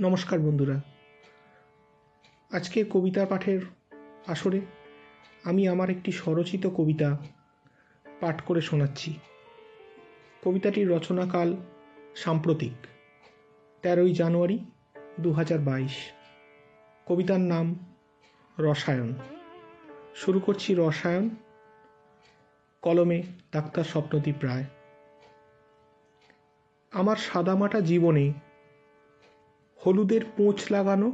নমস্কার বন্ধুরা। আজকে কবিতা পাঠের আসরে আমি আমার একটি স্বরচিত কবিতা পাঠ করে শোনাচ্ছি। কবিতাটির রচনাকাল সাম্প্রতিক, তেরোই জানুয়ারি দু বাইশ। কবিতার নাম রসায়ন। শুরু করছি রসায়ন, কলমে ডাক্তার স্বপ্নদীপ রায়। আমার সাদামাটা জীবনে হলুদের পোঁচ লাগানো।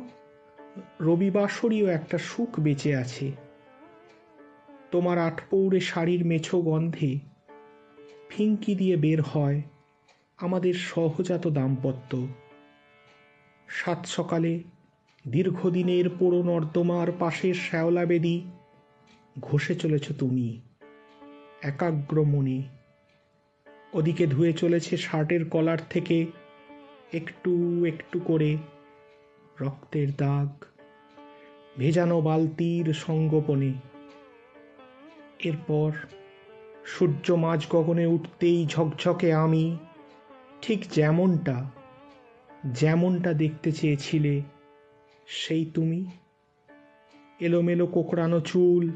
রবিবাসরীয় একটা সুখ বেঁচে আছে। তোমার আটপৌরে শাড়ির মেছো গন্ধে ফিঙ্কি দিয়ে বের হয় আমাদের সহজাত দাম্পত্য। সাত সকালে দীর্ঘদিনের পোড়ো নর্দমার পাশের শ্যাওলা বেদি ঘষে চলেছ তুমি একাগ্র মনে। ওদিকে ধুয়ে চলেছে শার্টের কলার থেকে একটু একটু করে রক্তের দাগ, ভেজানো বালতির সঙ্গোপনে। এরপর সূর্য মাঝ গগনে উঠতেই ঝকঝকে আমি ঠিক যেমনটা যেমনটা দেখতে চেয়েছিলে, সেই তুমি। এলোমেলো কোকড়ানো চুল,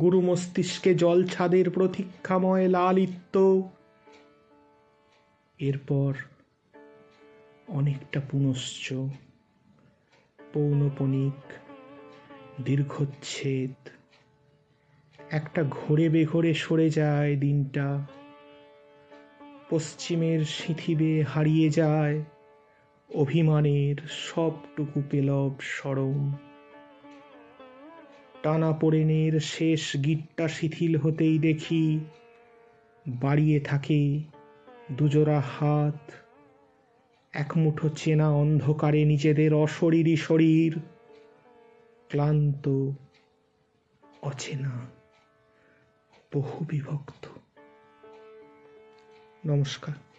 গুরু মস্তিষ্কে জল ছাদের প্রতীক্ষাময় লালিত্য। এরপর অনেকটা পুনশ্চ, পৌনপনিক, দীর্ঘচ্ছেদ। একটা ঘোরে বেঘোরে সরে যায় দিনটা। পশ্চিমের সিঁথিবে হারিয়ে যায় অভিমানের সবটুকু পেলব সরম। টানা পড়েনের শেষ গিটটা শিথিল হতেই দেখি বাড়িয়ে থাকে দুজোড়া হাত। এক মুঠো চেনা অন্ধকারে নিজেদের অশরীরী শরীর। ক্লান্ত অচেনা বহু বিভক্ত নমস্কার।